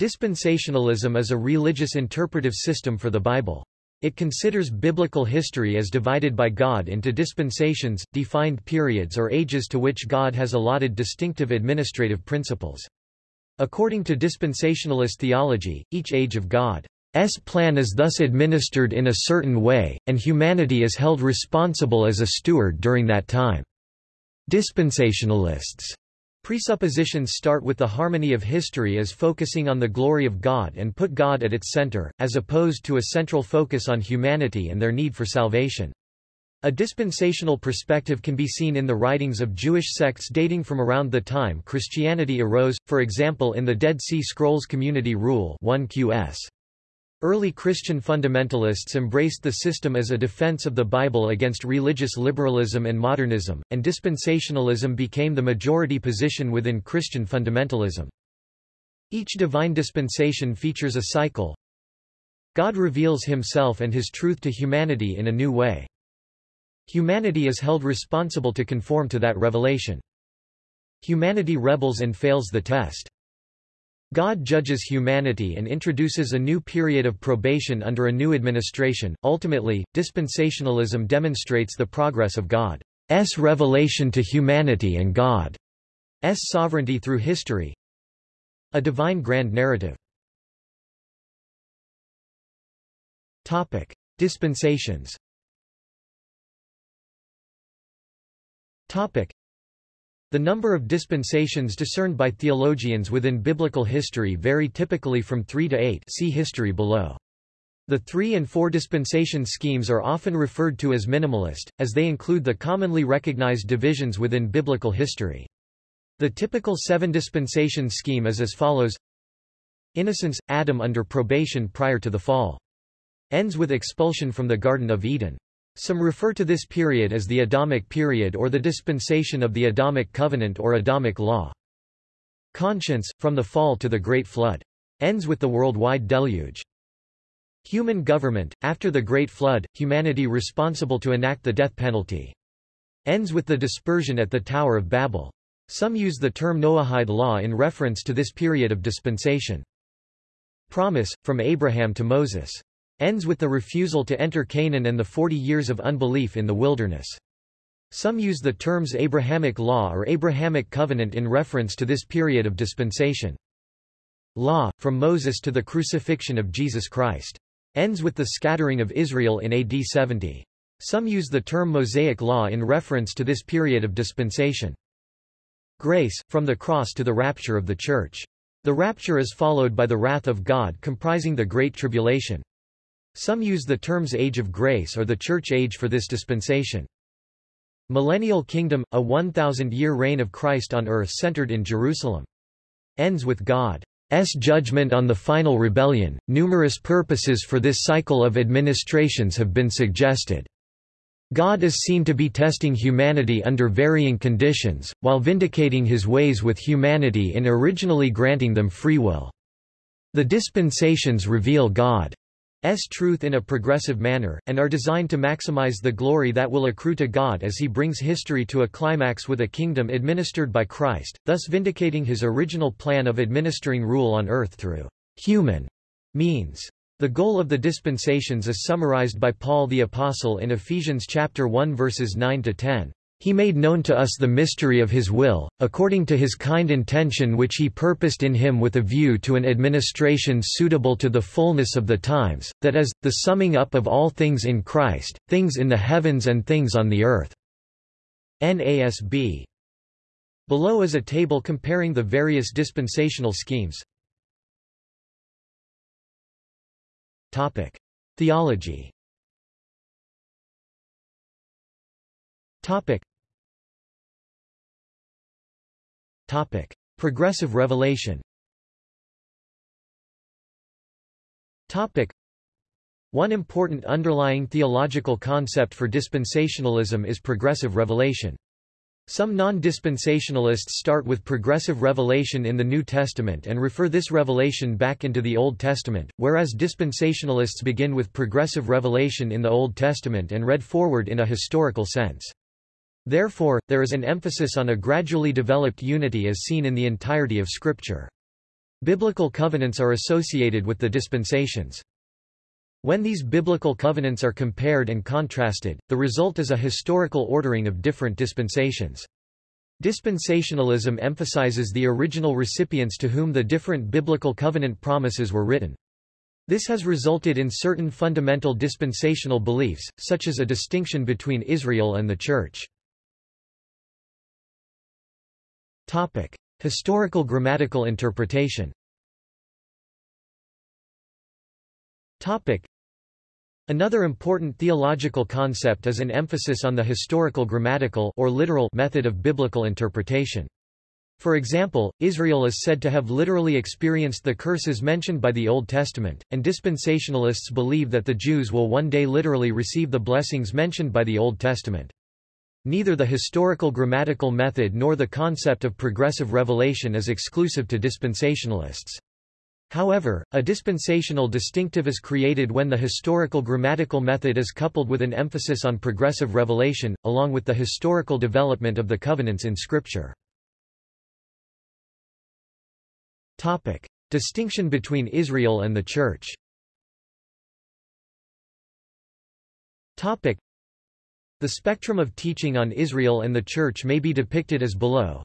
Dispensationalism is a religious interpretive system for the Bible. It considers biblical history as divided by God into dispensations, defined periods or ages to which God has allotted distinctive administrative principles. According to dispensationalist theology, each age of God's plan is thus administered in a certain way, and humanity is held responsible as a steward during that time. Dispensationalists Presuppositions start with the harmony of history as focusing on the glory of God and put God at its center, as opposed to a central focus on humanity and their need for salvation. A dispensational perspective can be seen in the writings of Jewish sects dating from around the time Christianity arose, for example in the Dead Sea Scrolls Community Rule 1 QS. Early Christian fundamentalists embraced the system as a defense of the Bible against religious liberalism and modernism, and dispensationalism became the majority position within Christian fundamentalism. Each divine dispensation features a cycle. God reveals himself and his truth to humanity in a new way. Humanity is held responsible to conform to that revelation. Humanity rebels and fails the test. God judges humanity and introduces a new period of probation under a new administration. Ultimately, dispensationalism demonstrates the progress of God's revelation to humanity and God's sovereignty through history. A divine grand narrative. Topic: Dispensations. Topic: the number of dispensations discerned by theologians within biblical history vary typically from 3 to 8 see history below. The three and four dispensation schemes are often referred to as minimalist, as they include the commonly recognized divisions within biblical history. The typical seven dispensation scheme is as follows Innocence, Adam under probation prior to the fall. Ends with expulsion from the Garden of Eden. Some refer to this period as the Adamic period or the dispensation of the Adamic covenant or Adamic law. Conscience, from the fall to the Great Flood. Ends with the worldwide deluge. Human government, after the Great Flood, humanity responsible to enact the death penalty. Ends with the dispersion at the Tower of Babel. Some use the term Noahide law in reference to this period of dispensation. Promise, from Abraham to Moses ends with the refusal to enter Canaan and the forty years of unbelief in the wilderness. Some use the terms Abrahamic law or Abrahamic covenant in reference to this period of dispensation. Law, from Moses to the crucifixion of Jesus Christ. Ends with the scattering of Israel in AD 70. Some use the term Mosaic law in reference to this period of dispensation. Grace, from the cross to the rapture of the Church. The rapture is followed by the wrath of God comprising the Great Tribulation. Some use the terms Age of Grace or the Church Age for this dispensation. Millennial Kingdom, a 1,000-year reign of Christ on earth centered in Jerusalem. Ends with God's judgment on the final rebellion. Numerous purposes for this cycle of administrations have been suggested. God is seen to be testing humanity under varying conditions, while vindicating his ways with humanity in originally granting them free will. The dispensations reveal God truth in a progressive manner, and are designed to maximize the glory that will accrue to God as he brings history to a climax with a kingdom administered by Christ, thus vindicating his original plan of administering rule on earth through human means. The goal of the dispensations is summarized by Paul the Apostle in Ephesians chapter 1 verses 9 to 10. He made known to us the mystery of his will, according to his kind intention which he purposed in him with a view to an administration suitable to the fullness of the times, that is, the summing up of all things in Christ, things in the heavens and things on the earth. NASB. Below is a table comparing the various dispensational schemes. Topic. Theology Topic. Topic. Progressive revelation Topic. One important underlying theological concept for dispensationalism is progressive revelation. Some non-dispensationalists start with progressive revelation in the New Testament and refer this revelation back into the Old Testament, whereas dispensationalists begin with progressive revelation in the Old Testament and read forward in a historical sense. Therefore, there is an emphasis on a gradually developed unity as seen in the entirety of Scripture. Biblical covenants are associated with the dispensations. When these biblical covenants are compared and contrasted, the result is a historical ordering of different dispensations. Dispensationalism emphasizes the original recipients to whom the different biblical covenant promises were written. This has resulted in certain fundamental dispensational beliefs, such as a distinction between Israel and the Church. Topic. Historical grammatical interpretation Topic. Another important theological concept is an emphasis on the historical grammatical or literal method of biblical interpretation. For example, Israel is said to have literally experienced the curses mentioned by the Old Testament, and dispensationalists believe that the Jews will one day literally receive the blessings mentioned by the Old Testament. Neither the historical grammatical method nor the concept of progressive revelation is exclusive to dispensationalists. However, a dispensational distinctive is created when the historical grammatical method is coupled with an emphasis on progressive revelation, along with the historical development of the covenants in Scripture. Topic. Distinction between Israel and the Church Topic. The spectrum of teaching on Israel and the Church may be depicted as below.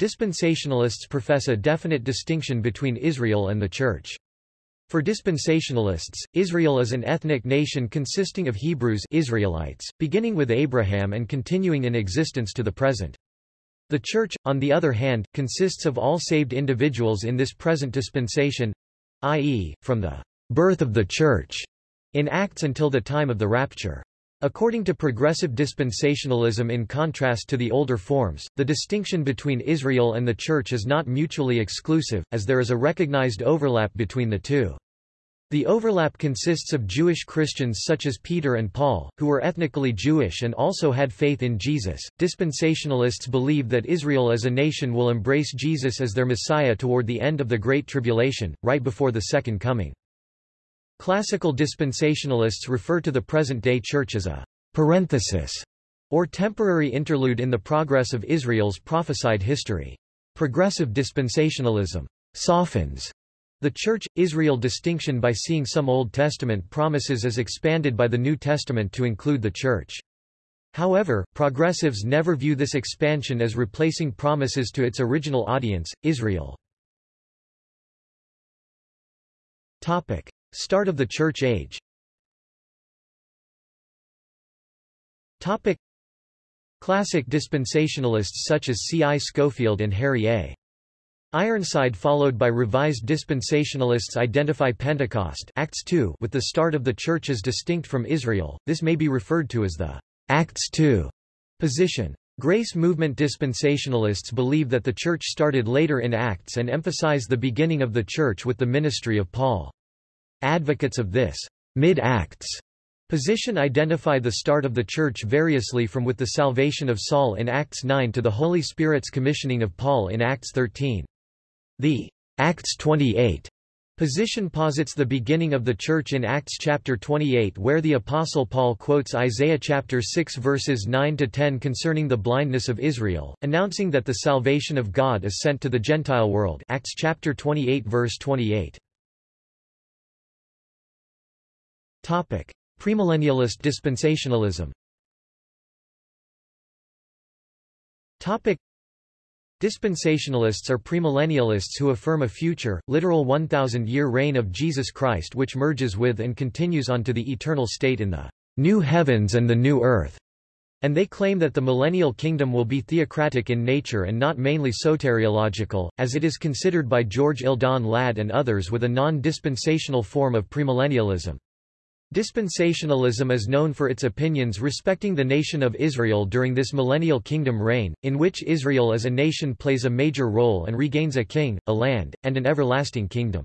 Dispensationalists profess a definite distinction between Israel and the Church. For dispensationalists, Israel is an ethnic nation consisting of Hebrews Israelites, beginning with Abraham and continuing in existence to the present. The Church, on the other hand, consists of all saved individuals in this present dispensation, i.e., from the birth of the Church in Acts until the time of the rapture. According to progressive dispensationalism in contrast to the older forms, the distinction between Israel and the Church is not mutually exclusive, as there is a recognized overlap between the two. The overlap consists of Jewish Christians such as Peter and Paul, who were ethnically Jewish and also had faith in Jesus. Dispensationalists believe that Israel as a nation will embrace Jesus as their Messiah toward the end of the Great Tribulation, right before the Second Coming. Classical dispensationalists refer to the present-day church as a parenthesis or temporary interlude in the progress of Israel's prophesied history. Progressive dispensationalism softens the Church-Israel distinction by seeing some Old Testament promises as expanded by the New Testament to include the Church. However, progressives never view this expansion as replacing promises to its original audience, Israel. Topic. Start of the Church Age Topic. Classic dispensationalists such as C. I. Scofield and Harry A. Ironside followed by revised dispensationalists identify Pentecost Acts 2 with the start of the Church as distinct from Israel, this may be referred to as the Acts 2 position. Grace movement dispensationalists believe that the Church started later in Acts and emphasize the beginning of the Church with the ministry of Paul. Advocates of this mid-Acts position identify the start of the Church variously from with the salvation of Saul in Acts 9 to the Holy Spirit's commissioning of Paul in Acts 13. The Acts 28 position posits the beginning of the Church in Acts chapter 28 where the Apostle Paul quotes Isaiah chapter 6 verses 9 to 10 concerning the blindness of Israel, announcing that the salvation of God is sent to the Gentile world Acts chapter 28 verse 28. Topic: Premillennialist dispensationalism. Topic: Dispensationalists are premillennialists who affirm a future, literal 1,000-year reign of Jesus Christ which merges with and continues on to the eternal state in the new heavens and the new earth, and they claim that the millennial kingdom will be theocratic in nature and not mainly soteriological, as it is considered by George Eldon Ladd and others with a non-dispensational form of premillennialism. Dispensationalism is known for its opinions respecting the nation of Israel during this millennial kingdom reign, in which Israel as a nation plays a major role and regains a king, a land, and an everlasting kingdom.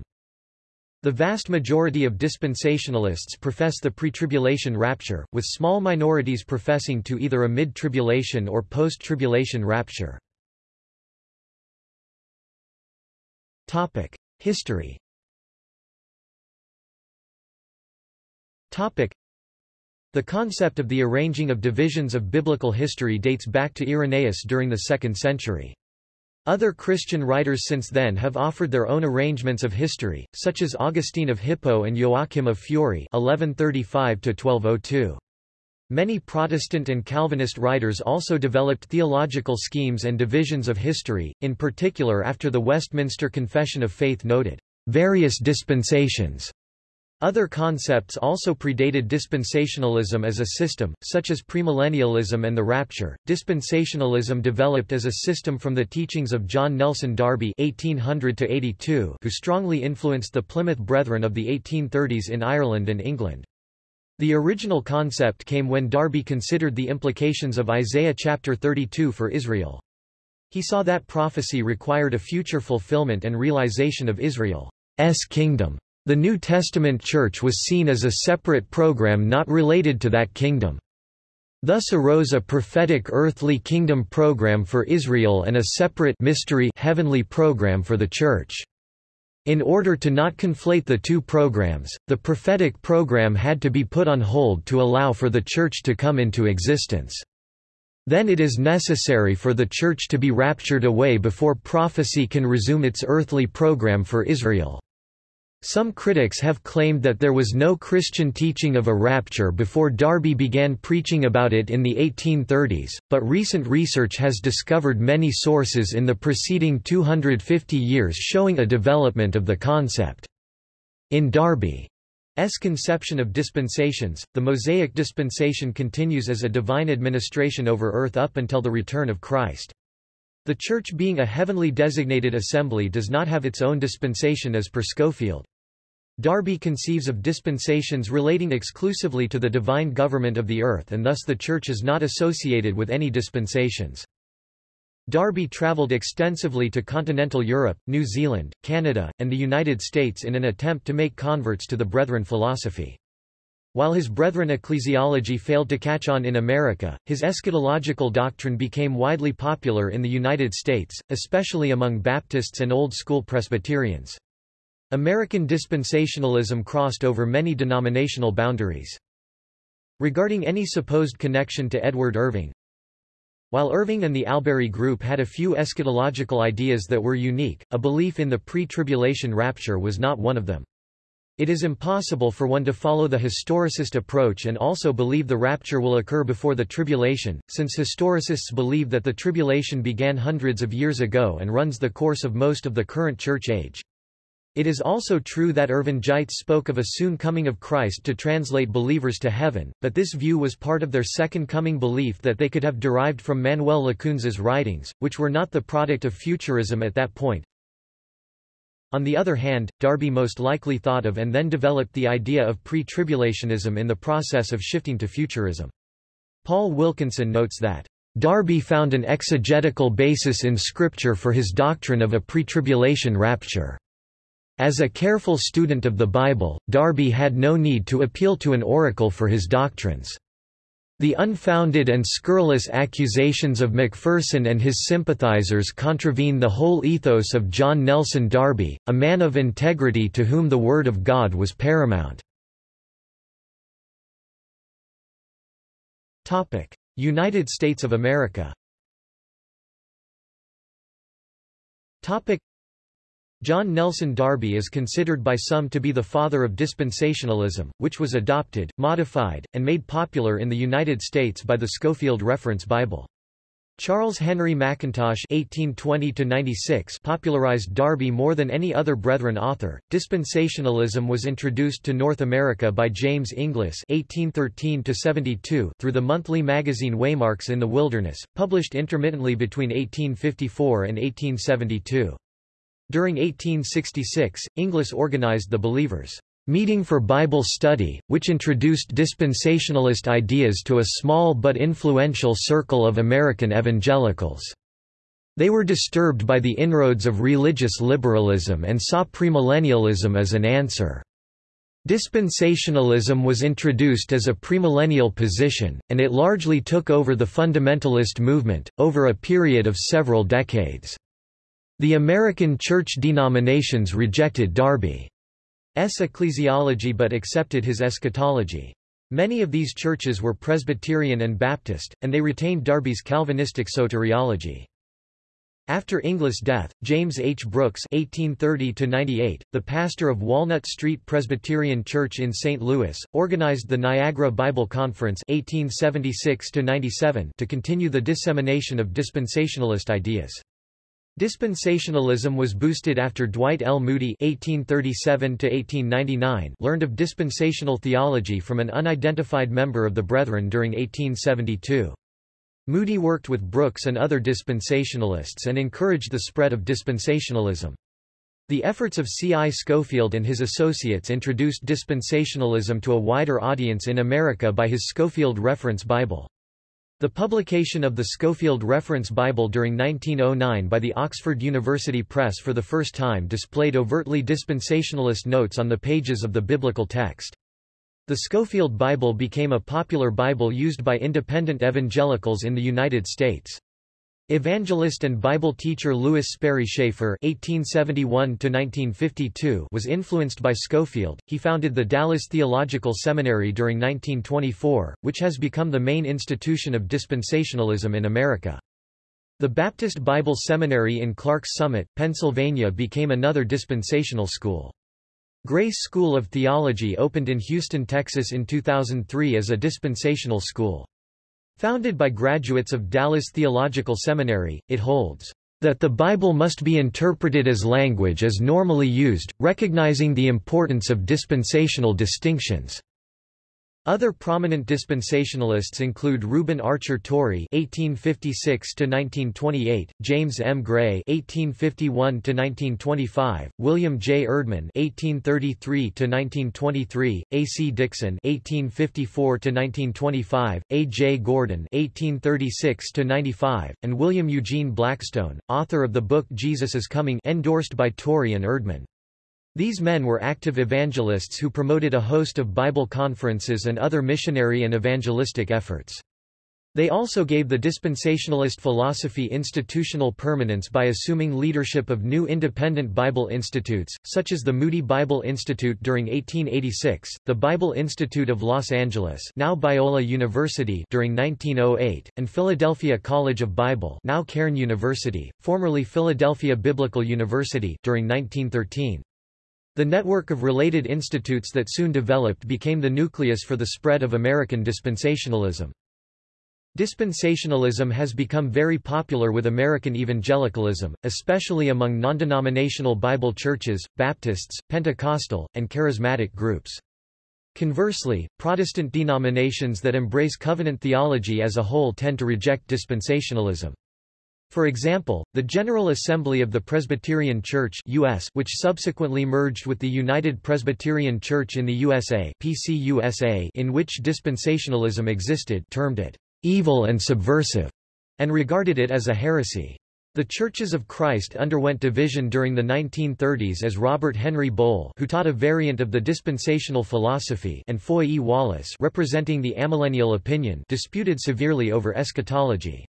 The vast majority of dispensationalists profess the pre-tribulation rapture, with small minorities professing to either a mid-tribulation or post-tribulation rapture. History Topic. The concept of the arranging of divisions of biblical history dates back to Irenaeus during the 2nd century. Other Christian writers since then have offered their own arrangements of history, such as Augustine of Hippo and Joachim of Fiore 1135 Many Protestant and Calvinist writers also developed theological schemes and divisions of history, in particular after the Westminster Confession of Faith noted, "...various dispensations." Other concepts also predated dispensationalism as a system, such as premillennialism and the rapture. Dispensationalism developed as a system from the teachings of John Nelson Darby (1800–82), who strongly influenced the Plymouth Brethren of the 1830s in Ireland and England. The original concept came when Darby considered the implications of Isaiah chapter 32 for Israel. He saw that prophecy required a future fulfillment and realization of Israel's kingdom. The New Testament Church was seen as a separate program not related to that kingdom. Thus arose a prophetic earthly kingdom program for Israel and a separate mystery heavenly program for the Church. In order to not conflate the two programs, the prophetic program had to be put on hold to allow for the Church to come into existence. Then it is necessary for the Church to be raptured away before prophecy can resume its earthly program for Israel. Some critics have claimed that there was no Christian teaching of a rapture before Darby began preaching about it in the 1830s, but recent research has discovered many sources in the preceding 250 years showing a development of the concept. In Darby's conception of dispensations, the Mosaic dispensation continues as a divine administration over earth up until the return of Christ. The Church being a heavenly designated assembly does not have its own dispensation as per Scofield. Darby conceives of dispensations relating exclusively to the divine government of the earth and thus the Church is not associated with any dispensations. Darby travelled extensively to continental Europe, New Zealand, Canada, and the United States in an attempt to make converts to the Brethren philosophy. While his Brethren ecclesiology failed to catch on in America, his eschatological doctrine became widely popular in the United States, especially among Baptists and Old School Presbyterians. American dispensationalism crossed over many denominational boundaries. Regarding any supposed connection to Edward Irving, while Irving and the Albury Group had a few eschatological ideas that were unique, a belief in the pre-tribulation rapture was not one of them. It is impossible for one to follow the historicist approach and also believe the rapture will occur before the tribulation, since historicists believe that the tribulation began hundreds of years ago and runs the course of most of the current church age. It is also true that Irvingites spoke of a soon coming of Christ to translate believers to heaven, but this view was part of their second coming belief that they could have derived from Manuel Lacunza's writings, which were not the product of futurism at that point. On the other hand, Darby most likely thought of and then developed the idea of pre-tribulationism in the process of shifting to futurism. Paul Wilkinson notes that, Darby found an exegetical basis in Scripture for his doctrine of a pre-tribulation rapture. As a careful student of the Bible, Darby had no need to appeal to an oracle for his doctrines. The unfounded and scurrilous accusations of MacPherson and his sympathizers contravene the whole ethos of John Nelson Darby, a man of integrity to whom the Word of God was paramount. United States of America John Nelson Darby is considered by some to be the father of dispensationalism, which was adopted, modified, and made popular in the United States by the Scofield Reference Bible. Charles Henry Mackintosh (1820–96) popularized Darby more than any other Brethren author. Dispensationalism was introduced to North America by James Inglis (1813–72) through the monthly magazine Waymarks in the Wilderness, published intermittently between 1854 and 1872. During 1866, Inglis organized the Believers' Meeting for Bible Study, which introduced dispensationalist ideas to a small but influential circle of American evangelicals. They were disturbed by the inroads of religious liberalism and saw premillennialism as an answer. Dispensationalism was introduced as a premillennial position, and it largely took over the fundamentalist movement, over a period of several decades. The American church denominations rejected Darby's ecclesiology but accepted his eschatology. Many of these churches were Presbyterian and Baptist, and they retained Darby's Calvinistic soteriology. After Inglis' death, James H. Brooks (1830–98), the pastor of Walnut Street Presbyterian Church in St. Louis, organized the Niagara Bible Conference (1876–97) to continue the dissemination of dispensationalist ideas. Dispensationalism was boosted after Dwight L. Moody (1837–1899) learned of dispensational theology from an unidentified member of the Brethren during 1872. Moody worked with Brooks and other dispensationalists and encouraged the spread of dispensationalism. The efforts of C. I. Scofield and his associates introduced dispensationalism to a wider audience in America by his Scofield Reference Bible. The publication of the Scofield Reference Bible during 1909 by the Oxford University Press for the first time displayed overtly dispensationalist notes on the pages of the biblical text. The Scofield Bible became a popular Bible used by independent evangelicals in the United States. Evangelist and Bible teacher Lewis Sperry Chafer (1871–1952) was influenced by Scofield. He founded the Dallas Theological Seminary during 1924, which has become the main institution of dispensationalism in America. The Baptist Bible Seminary in Clarks Summit, Pennsylvania became another dispensational school. Grace School of Theology opened in Houston, Texas in 2003 as a dispensational school. Founded by graduates of Dallas Theological Seminary, it holds that the Bible must be interpreted as language as normally used, recognizing the importance of dispensational distinctions. Other prominent dispensationalists include Reuben Archer Torrey (1856–1928), James M. Gray (1851–1925), William J. Erdman (1833–1923), A. C. Dixon (1854–1925), A. J. Gordon (1836–95), and William Eugene Blackstone, author of the book Jesus is Coming, endorsed by Torrey and Erdman. These men were active evangelists who promoted a host of Bible conferences and other missionary and evangelistic efforts. They also gave the dispensationalist philosophy institutional permanence by assuming leadership of new independent Bible institutes, such as the Moody Bible Institute during 1886, the Bible Institute of Los Angeles now Biola University during 1908, and Philadelphia College of Bible now Cairn University, formerly Philadelphia Biblical University during 1913. The network of related institutes that soon developed became the nucleus for the spread of American dispensationalism. Dispensationalism has become very popular with American evangelicalism, especially among non-denominational Bible churches, Baptists, Pentecostal, and Charismatic groups. Conversely, Protestant denominations that embrace covenant theology as a whole tend to reject dispensationalism. For example, the General Assembly of the Presbyterian Church US, which subsequently merged with the United Presbyterian Church in the USA, PCUSA, in which dispensationalism existed, termed it evil and subversive, and regarded it as a heresy. The Churches of Christ underwent division during the 1930s as Robert Henry Boll who taught a variant of the dispensational philosophy and Foy E. Wallace representing the amillennial opinion disputed severely over eschatology.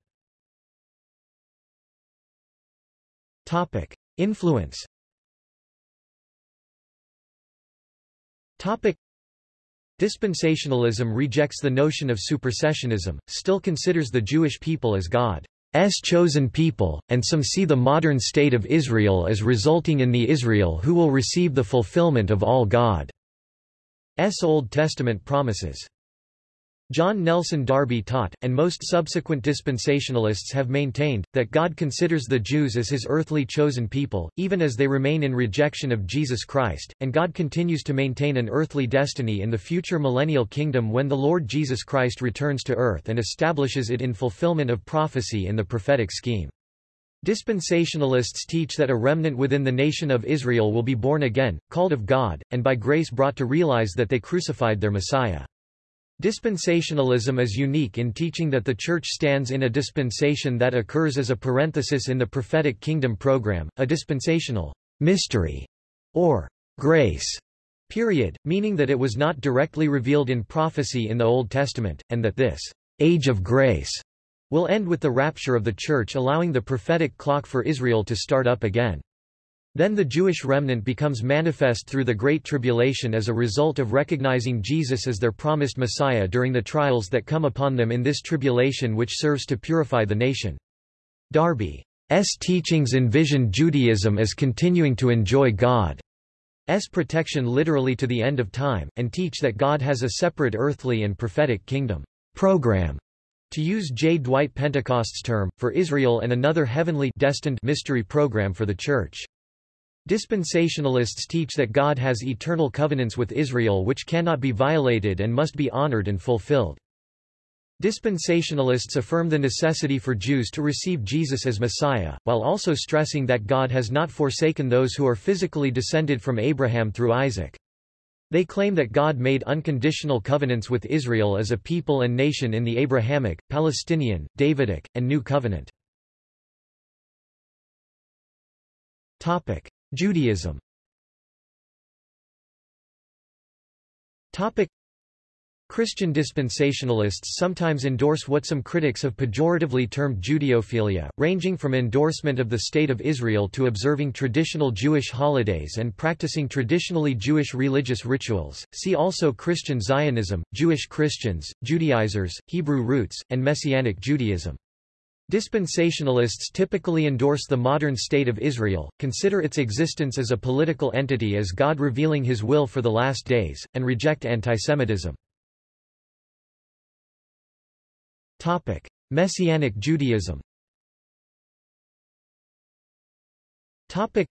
Topic. Influence Topic. Dispensationalism rejects the notion of supersessionism, still considers the Jewish people as God's chosen people, and some see the modern state of Israel as resulting in the Israel who will receive the fulfillment of all God's Old Testament promises. John Nelson Darby taught, and most subsequent dispensationalists have maintained, that God considers the Jews as his earthly chosen people, even as they remain in rejection of Jesus Christ, and God continues to maintain an earthly destiny in the future millennial kingdom when the Lord Jesus Christ returns to earth and establishes it in fulfillment of prophecy in the prophetic scheme. Dispensationalists teach that a remnant within the nation of Israel will be born again, called of God, and by grace brought to realize that they crucified their Messiah. Dispensationalism is unique in teaching that the Church stands in a dispensation that occurs as a parenthesis in the prophetic kingdom program, a dispensational mystery, or grace period, meaning that it was not directly revealed in prophecy in the Old Testament, and that this age of grace will end with the rapture of the Church allowing the prophetic clock for Israel to start up again. Then the Jewish remnant becomes manifest through the Great Tribulation as a result of recognizing Jesus as their promised Messiah during the trials that come upon them in this tribulation which serves to purify the nation. Darby's teachings envision Judaism as continuing to enjoy God's protection literally to the end of time, and teach that God has a separate earthly and prophetic kingdom program to use J. Dwight Pentecost's term, for Israel and another heavenly destined mystery program for the Church. Dispensationalists teach that God has eternal covenants with Israel which cannot be violated and must be honored and fulfilled. Dispensationalists affirm the necessity for Jews to receive Jesus as Messiah, while also stressing that God has not forsaken those who are physically descended from Abraham through Isaac. They claim that God made unconditional covenants with Israel as a people and nation in the Abrahamic, Palestinian, Davidic, and New Covenant. Judaism Christian dispensationalists sometimes endorse what some critics have pejoratively termed Judeophilia, ranging from endorsement of the State of Israel to observing traditional Jewish holidays and practicing traditionally Jewish religious rituals. See also Christian Zionism, Jewish Christians, Judaizers, Hebrew roots, and Messianic Judaism. Dispensationalists typically endorse the modern state of Israel, consider its existence as a political entity as God revealing his will for the last days, and reject antisemitism. Topic: Messianic Judaism. Topic: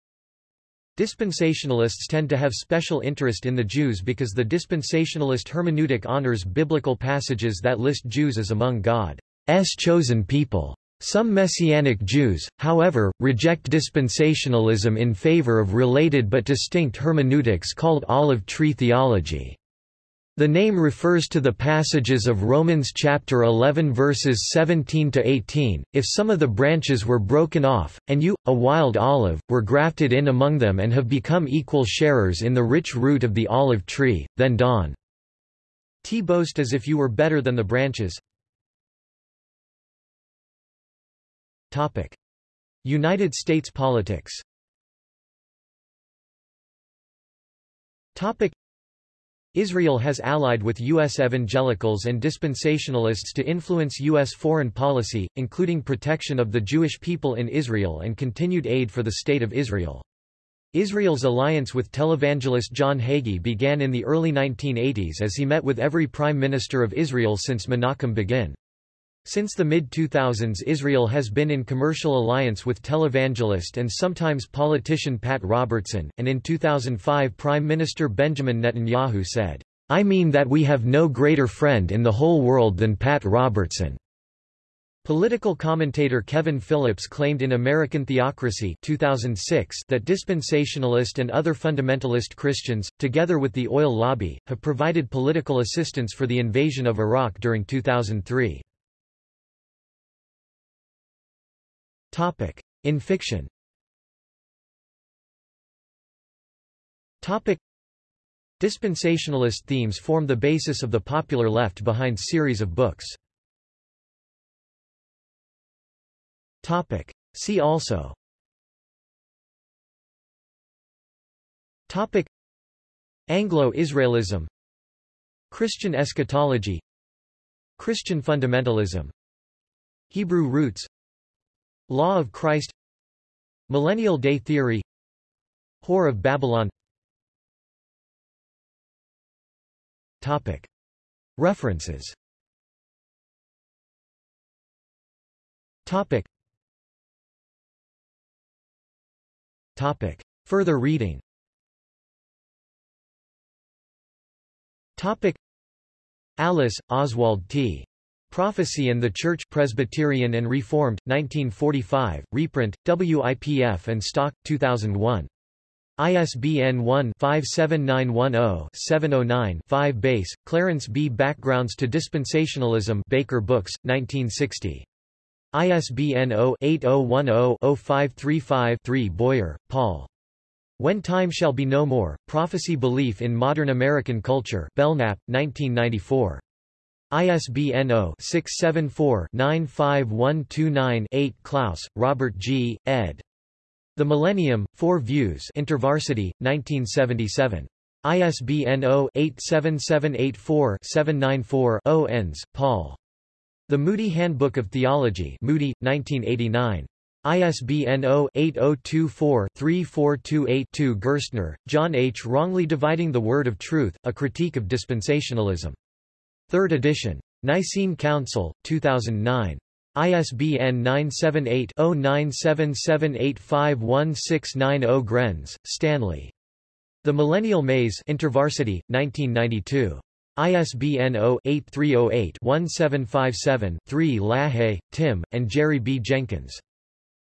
Dispensationalists tend to have special interest in the Jews because the dispensationalist hermeneutic honors biblical passages that list Jews as among God's chosen people. Some Messianic Jews, however, reject dispensationalism in favor of related but distinct hermeneutics called olive tree theology. The name refers to the passages of Romans chapter 11 verses 17 to 18. If some of the branches were broken off, and you, a wild olive, were grafted in among them and have become equal sharers in the rich root of the olive tree, then don t boast as if you were better than the branches. Topic: United States politics. Topic: Israel has allied with U.S. evangelicals and dispensationalists to influence U.S. foreign policy, including protection of the Jewish people in Israel and continued aid for the State of Israel. Israel's alliance with televangelist John Hagee began in the early 1980s as he met with every prime minister of Israel since Menachem Begin. Since the mid-2000s Israel has been in commercial alliance with televangelist and sometimes politician Pat Robertson, and in 2005 Prime Minister Benjamin Netanyahu said, I mean that we have no greater friend in the whole world than Pat Robertson. Political commentator Kevin Phillips claimed in American Theocracy 2006 that dispensationalist and other fundamentalist Christians, together with the oil lobby, have provided political assistance for the invasion of Iraq during 2003. Topic. In fiction Topic. Dispensationalist themes form the basis of the popular left behind series of books. Topic. See also Topic. Anglo-Israelism Christian eschatology Christian fundamentalism Hebrew roots Law of Christ Millennial Day Theory Whore of Babylon Topic. References Topic. Topic. Further reading Topic. Allis, Oswald T. Prophecy and the Church Presbyterian and Reformed, 1945, reprint, WIPF and Stock, 2001. ISBN 1-57910-709-5 Bass, Clarence B. Backgrounds to Dispensationalism Baker Books, 1960. ISBN 0-8010-0535-3 Boyer, Paul. When Time Shall Be No More, Prophecy Belief in Modern American Culture Belknap, 1994. ISBN 0-674-95129-8 Clouse, Robert G., ed. The Millennium, Four Views InterVarsity, 1977. ISBN 0-87784-794-0 Enns, Paul. The Moody Handbook of Theology Moody, 1989. ISBN 0-8024-34282 Gerstner, John H. Wrongly Dividing the Word of Truth, A Critique of Dispensationalism. 3rd edition. Nicene Council, 2009. ISBN 978-0977851690 Grenz, Stanley. The Millennial Maze InterVarsity, 1992. ISBN 0-8308-1757-3 LaHaye, Tim, and Jerry B. Jenkins.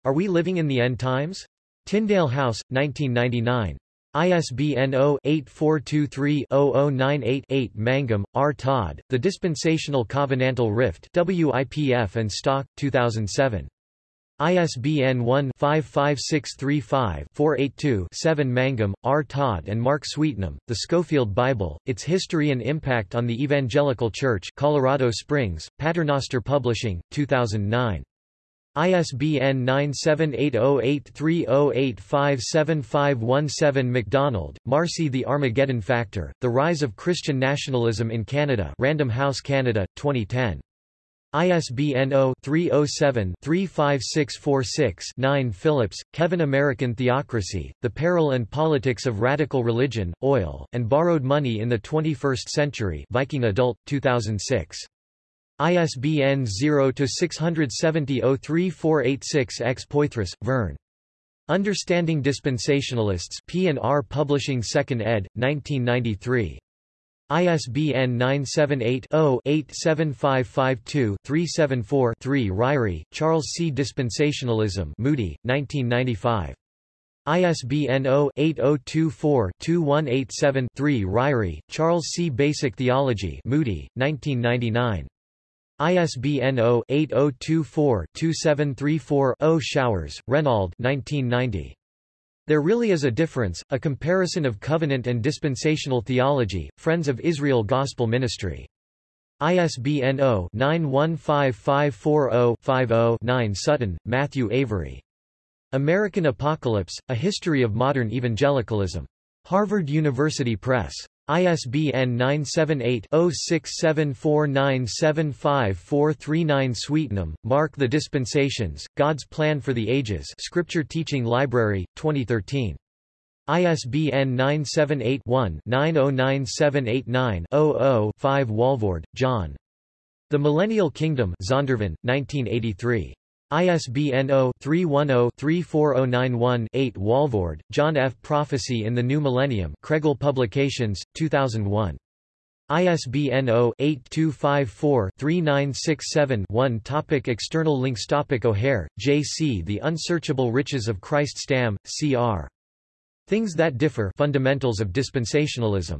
Are We Living in the End Times? Tyndale House, 1999. ISBN 0-8423-0098-8 Mangum, R. Todd, The Dispensational Covenantal Rift WIPF and Stock, 2007. ISBN 1-55635-482-7 Mangum, R. Todd and Mark Sweetnam, The Scofield Bible, Its History and Impact on the Evangelical Church Colorado Springs, Paternoster Publishing, 2009. ISBN 9780830857517 McDonald, Marci The Armageddon Factor, The Rise of Christian Nationalism in Canada Random House Canada, 2010. ISBN 0-307-35646-9 Phillips, Kevin American Theocracy, The Peril and Politics of Radical Religion, Oil, and Borrowed Money in the 21st Century Viking Adult, 2006. ISBN 0-670-03486-X Poythress, Vern. Understanding Dispensationalists P&R Publishing 2nd ed., 1993. ISBN 978-0-87552-374-3 Ryrie, Charles C. Dispensationalism Moody, 1995. ISBN 0-8024-2187-3 Ryrie, Charles C. Basic Theology Moody, 1999. ISBN 0-8024-2734-0 Showers, Renald 1990. There Really is a Difference, A Comparison of Covenant and Dispensational Theology, Friends of Israel Gospel Ministry. ISBN 0-915540-50-9 Sutton, Matthew Avery. American Apocalypse, A History of Modern Evangelicalism. Harvard University Press. ISBN 978-0674975439 Sweetnam, Mark The Dispensations, God's Plan for the Ages Scripture Teaching Library, 2013. ISBN 978-1-909789-00-5 Walvoord, John. The Millennial Kingdom Zondervan, 1983. ISBN 0-310-34091-8 Walvoord, John F. Prophecy in the New Millennium Kregel Publications, 2001. ISBN 0-8254-3967-1 Topic External links Topic O'Hair, J.C. The Unsearchable Riches of Christ Stam, C.R. Things That Differ Fundamentals of Dispensationalism